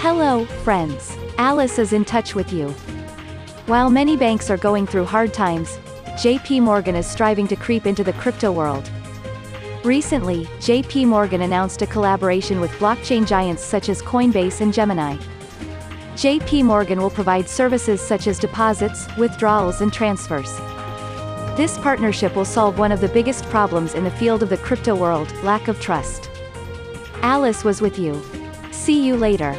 Hello, friends. Alice is in touch with you. While many banks are going through hard times, JP Morgan is striving to creep into the crypto world. Recently, JP Morgan announced a collaboration with blockchain giants such as Coinbase and Gemini. JP Morgan will provide services such as deposits, withdrawals and transfers. This partnership will solve one of the biggest problems in the field of the crypto world, lack of trust. Alice was with you. See you later.